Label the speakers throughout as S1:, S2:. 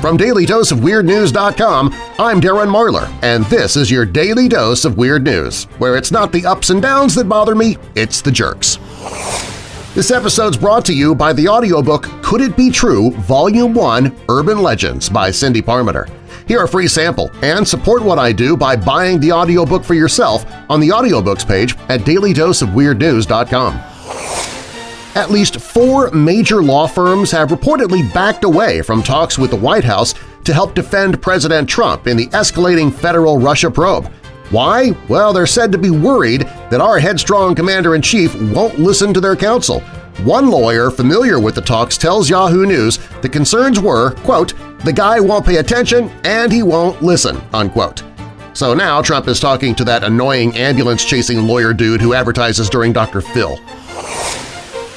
S1: From DailyDoseOfWeirdNews.com, I'm Darren Marlar, and this is your Daily Dose of Weird News, where it's not the ups and downs that bother me, it's the jerks. This episode's brought to you by the audiobook Could It Be True? Volume 1 Urban Legends by Cindy Parmenter. Hear a free sample and support what I do by buying the audiobook for yourself on the audiobooks page at dailydoseofweirdnews.com. At least four major law firms have reportedly backed away from talks with the White House to help defend President Trump in the escalating federal Russia probe. Why? Well, they're said to be worried that our headstrong commander-in-chief won't listen to their counsel. One lawyer familiar with the talks tells Yahoo News the concerns were, quote, the guy won't pay attention and he won't listen, unquote. So now Trump is talking to that annoying ambulance-chasing lawyer dude who advertises during Dr. Phil.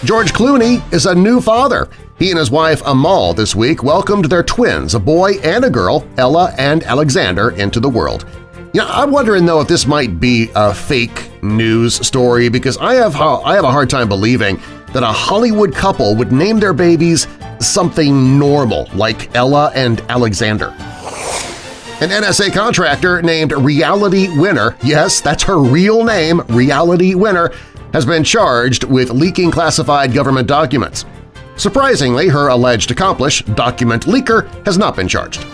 S1: George Clooney is a new father. He and his wife Amal this week welcomed their twins, a boy and a girl, Ella and Alexander, into the world. You know, I'm wondering though if this might be a fake news story because I have, I have a hard time believing that a Hollywood couple would name their babies something normal like Ella and Alexander. An NSA contractor named Reality Winner, yes, that's her real name, Reality Winner, has been charged with leaking classified government documents. Surprisingly, her alleged accomplice, document leaker, has not been charged.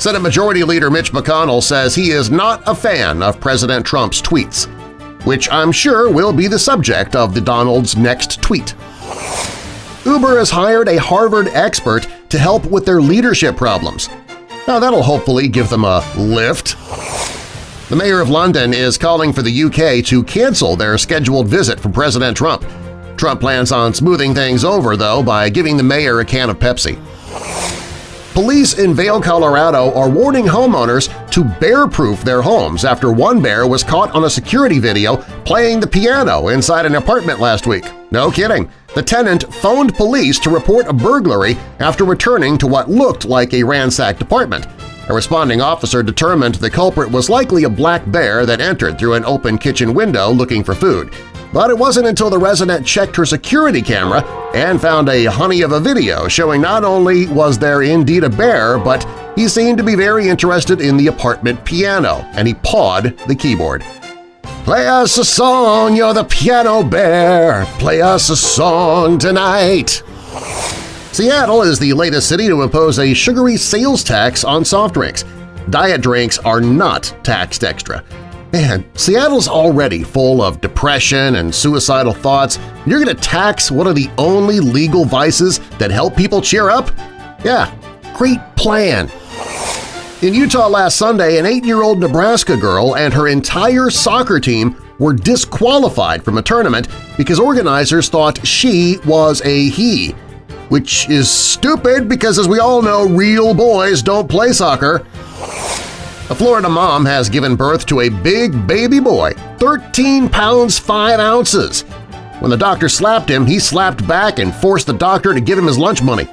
S1: Senate Majority Leader Mitch McConnell says he is not a fan of President Trump's tweets, which I'm sure will be the subject of the Donald's next tweet. Uber has hired a Harvard expert to help with their leadership problems. Now that'll hopefully give them a lift. The mayor of London is calling for the UK to cancel their scheduled visit from President Trump. Trump plans on smoothing things over, though, by giving the mayor a can of Pepsi. Police in Vail, Colorado are warning homeowners to bear-proof their homes after one bear was caught on a security video playing the piano inside an apartment last week. No kidding. The tenant phoned police to report a burglary after returning to what looked like a ransacked apartment. A responding officer determined the culprit was likely a black bear that entered through an open kitchen window looking for food. But it wasn't until the resident checked her security camera and found a honey of a video showing not only was there indeed a bear, but he seemed to be very interested in the apartment piano, and he pawed the keyboard. Play us a song, you're the piano bear, play us a song tonight. Seattle is the latest city to impose a sugary sales tax on soft drinks. Diet drinks are not taxed extra. Man, Seattle's already full of depression and suicidal thoughts. You're going to tax one of the only legal vices that help people cheer up? Yeah, great plan. In Utah last Sunday, an eight-year-old Nebraska girl and her entire soccer team were disqualified from a tournament because organizers thought she was a he which is stupid because, as we all know, real boys don't play soccer. A Florida mom has given birth to a big baby boy, 13 pounds 5 ounces. When the doctor slapped him, he slapped back and forced the doctor to give him his lunch money.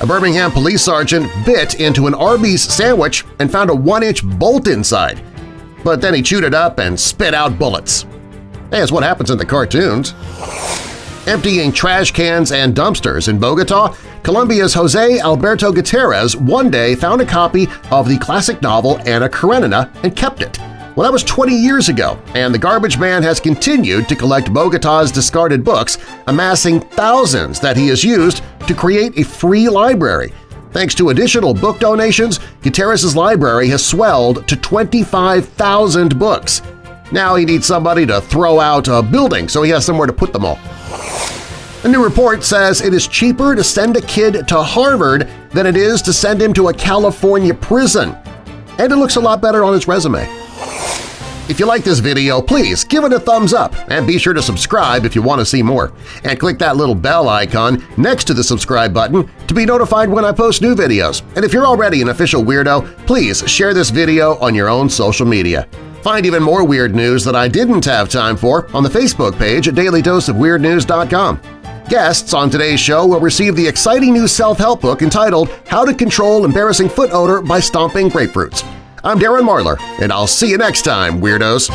S1: A Birmingham police sergeant bit into an Arby's sandwich and found a one-inch bolt inside, but then he chewed it up and spit out bullets. It's what happens in the cartoons. Emptying trash cans and dumpsters in Bogota, Colombia's Jose Alberto Gutierrez one day found a copy of the classic novel Anna Karenina and kept it. Well, that was 20 years ago, and the garbage man has continued to collect Bogota's discarded books, amassing thousands that he has used to create a free library. Thanks to additional book donations, Gutierrez's library has swelled to 25,000 books. Now he needs somebody to throw out a building so he has somewhere to put them all. A new report says it is cheaper to send a kid to Harvard than it is to send him to a California prison. And it looks a lot better on his resume. If you like this video, please give it a thumbs up and be sure to subscribe if you want to see more. And click that little bell icon next to the subscribe button to be notified when I post new videos. And if you're already an official weirdo, please share this video on your own social media. Find even more weird news that I didn't have time for on the Facebook page at dailydoseofweirdnews.com. Guests on today's show will receive the exciting new self-help book entitled How to Control Embarrassing Foot Odor by Stomping Grapefruits. I'm Darren Marlar, and I'll see you next time, Weirdos!